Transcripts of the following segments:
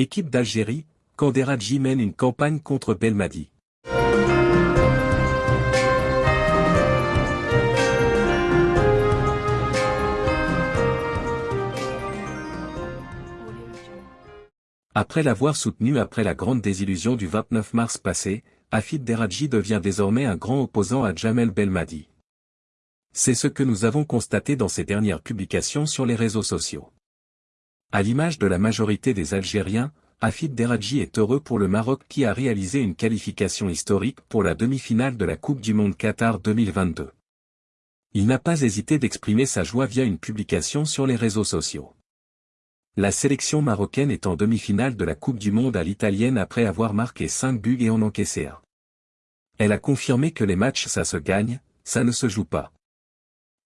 Équipe d'Algérie, Kanderadji mène une campagne contre Belmadi. Après l'avoir soutenu après la grande désillusion du 29 mars passé, Afid Deradji devient désormais un grand opposant à Jamel Belmadi. C'est ce que nous avons constaté dans ses dernières publications sur les réseaux sociaux. À l'image de la majorité des Algériens, Afid Deradji est heureux pour le Maroc qui a réalisé une qualification historique pour la demi-finale de la Coupe du Monde Qatar 2022. Il n'a pas hésité d'exprimer sa joie via une publication sur les réseaux sociaux. La sélection marocaine est en demi-finale de la Coupe du Monde à l'italienne après avoir marqué 5 buts et en encaissé un. Elle a confirmé que les matchs ça se gagne, ça ne se joue pas.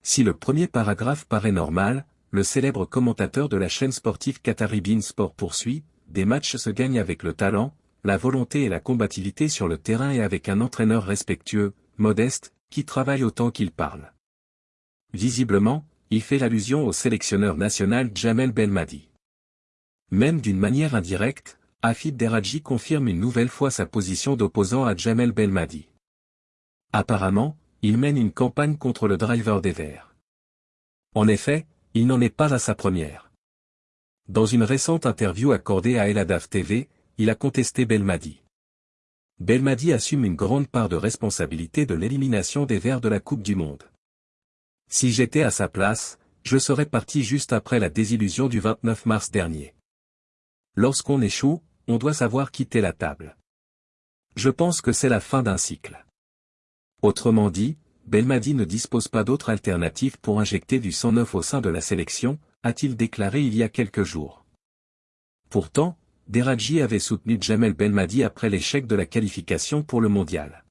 Si le premier paragraphe paraît normal, le célèbre commentateur de la chaîne sportive Qataribin Sport poursuit, des matchs se gagnent avec le talent, la volonté et la combativité sur le terrain et avec un entraîneur respectueux, modeste, qui travaille autant qu'il parle. Visiblement, il fait l'allusion au sélectionneur national Jamel Belmadi. Même d'une manière indirecte, Afid Deradji confirme une nouvelle fois sa position d'opposant à Jamel Belmadi. Apparemment, il mène une campagne contre le driver des Verts. En effet, il n'en est pas à sa première. Dans une récente interview accordée à El Hadaf TV, il a contesté Belmadi. Belmadi assume une grande part de responsabilité de l'élimination des Verts de la Coupe du Monde. Si j'étais à sa place, je serais parti juste après la désillusion du 29 mars dernier. Lorsqu'on échoue, on doit savoir quitter la table. Je pense que c'est la fin d'un cycle. Autrement dit, Belmadi ne dispose pas d'autre alternative pour injecter du sang neuf au sein de la sélection, a-t-il déclaré il y a quelques jours. Pourtant, Deradji avait soutenu Jamel Belmadi après l'échec de la qualification pour le mondial.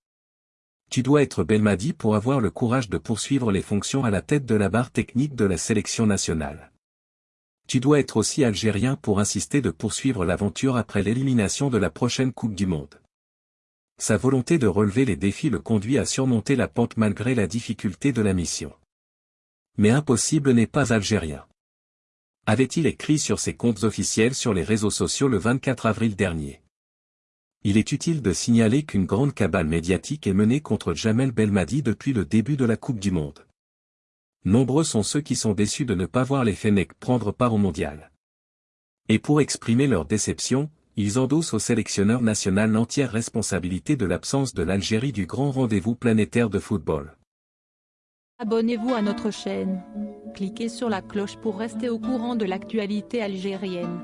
Tu dois être Belmadi pour avoir le courage de poursuivre les fonctions à la tête de la barre technique de la sélection nationale tu dois être aussi algérien pour insister de poursuivre l'aventure après l'élimination de la prochaine Coupe du Monde. Sa volonté de relever les défis le conduit à surmonter la pente malgré la difficulté de la mission. Mais impossible n'est pas algérien. Avait-il écrit sur ses comptes officiels sur les réseaux sociaux le 24 avril dernier? Il est utile de signaler qu'une grande cabale médiatique est menée contre Jamel Belmadi depuis le début de la Coupe du Monde. Nombreux sont ceux qui sont déçus de ne pas voir les Fennecs prendre part au mondial. Et pour exprimer leur déception, ils endossent au sélectionneur national l'entière responsabilité de l'absence de l'Algérie du grand rendez-vous planétaire de football. Abonnez-vous à notre chaîne. Cliquez sur la cloche pour rester au courant de l'actualité algérienne.